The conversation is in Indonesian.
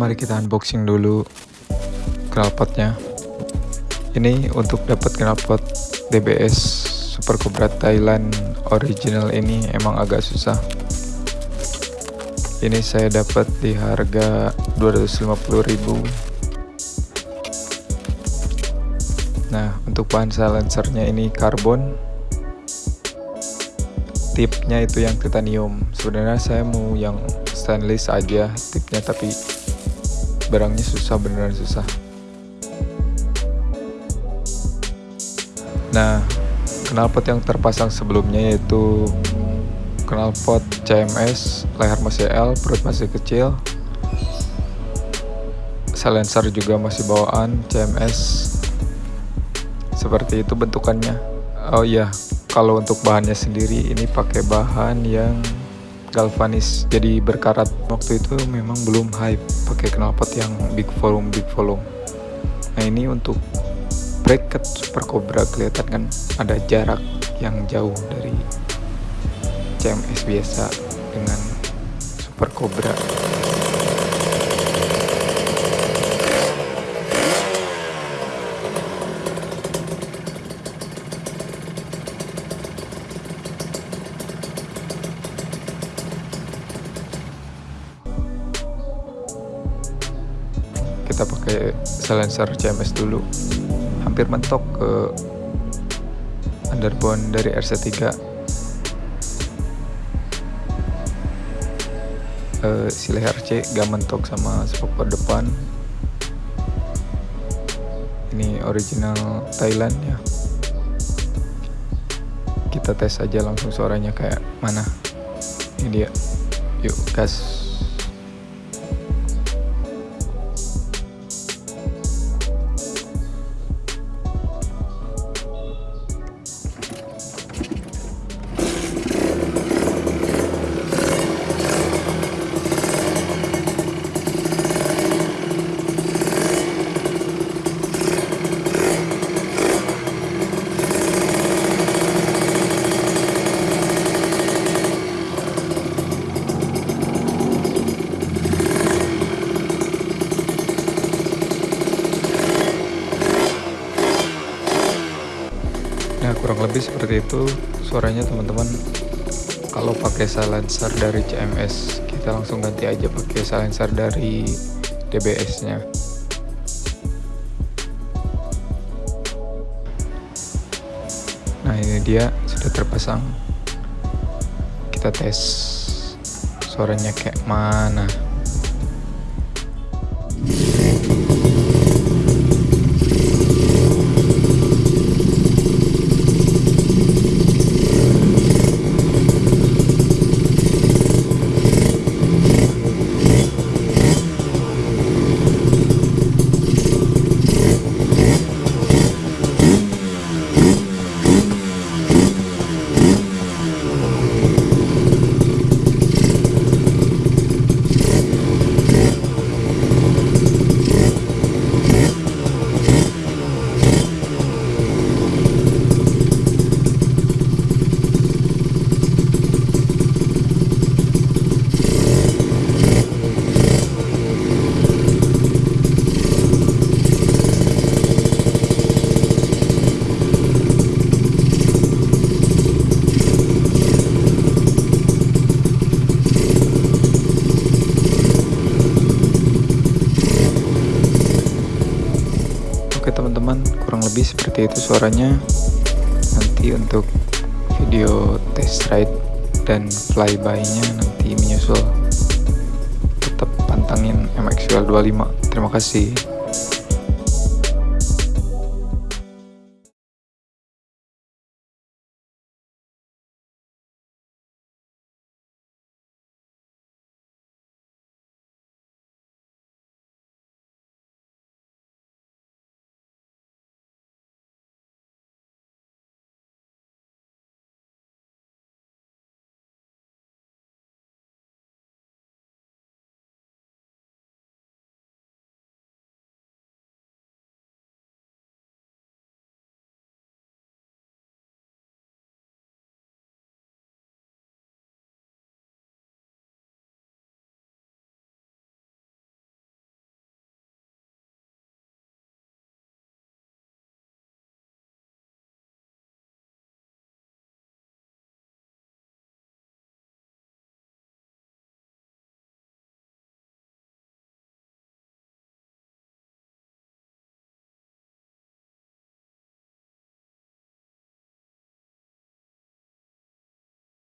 mari kita unboxing dulu knalpotnya. Ini untuk dapat knalpot DBS Super Cobra Thailand original ini emang agak susah. Ini saya dapat di harga 250.000 nah untuk bahan silencernya ini karbon. Tipnya itu yang titanium. Sebenarnya saya mau yang stainless aja tipnya tapi barangnya susah beneran susah Nah, knalpot yang terpasang sebelumnya yaitu knalpot CMS, leher masih L, perut masih kecil. Silencer juga masih bawaan CMS. Seperti itu bentukannya. Oh iya, kalau untuk bahannya sendiri ini pakai bahan yang galvanis jadi berkarat. Waktu itu memang belum hype pakai knalpot yang big volume big volume. Nah, ini untuk bracket super cobra kelihatan kan ada jarak yang jauh dari CMS biasa dengan super cobra kita pakai silencer CMS dulu. Hampir mentok ke underbone dari RC3 uh, si leher C gak mentok sama spoiler depan. Ini original Thailand ya. Kita tes aja langsung suaranya kayak mana. Ini dia. Yuk gas kurang lebih seperti itu suaranya teman-teman. Kalau pakai silencer dari CMS kita langsung ganti aja pakai silencer dari DBS nya nah ini dia sudah terpasang. Kita tes suaranya kayak mana teman-teman kurang lebih seperti itu suaranya. Nanti untuk video test ride dan flyby nya nanti menyusul. Tetap pantangin MXL 25 terima kasih